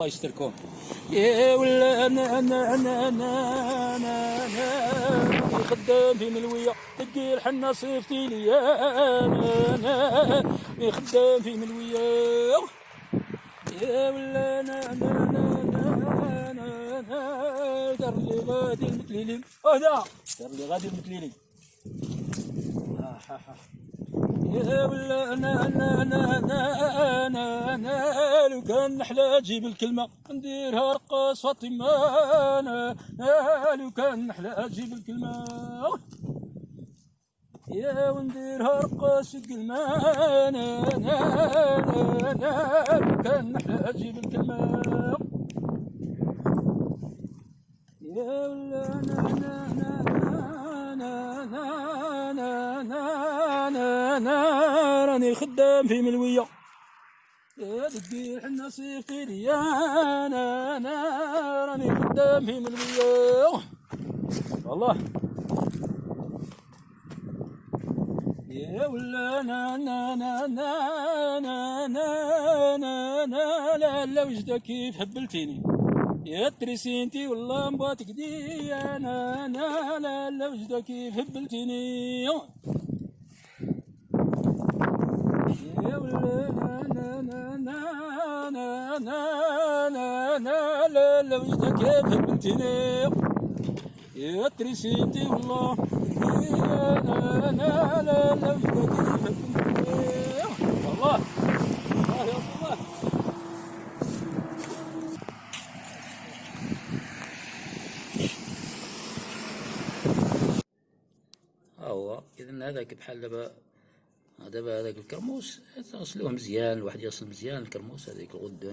الله يستركم يا ولا أنا أنا أنا أنا أنا أنا خدام في ملويه تلقي الحنه صيفتي لي أنا أنا خدام في ملويه يا ولا أنا أنا أنا أنا أنا دار لي غادي المتليلي هذا دار لي غادي ها يا ولا أنا أنا أنا أنا لو كان نحلى تجيب الكلمة نديرها رقص أنا لو كان نحلى تجيب الكلمة يا ونديرها رقص أنا لو كان نحلى تجيب الكلمة يا ولا أنا أنا أنا أنا أنا أنا أنا أنا راني خدام في ملويه القيح النصير تيري أنا أنا راني قدامي من الله والله. يا ولا أنا أنا أنا أنا أنا أنا أنا لا لا وجدك كيف هبلتيني يا تريسينتي والله مباتك دي أنا أنا لا لا وجدك كيف هبلتيني يا أنا أنا لا لا وجدك كيف هبلتيني يا ترسينتي والله. أنا أنا لا لا وجدك كيف والله. والله يا الله هو هذاك بحال دابا دابا هذاك الكرموس تغسلوه مزيان الواحد يغسل مزيان الكرموس هذيك الغدة.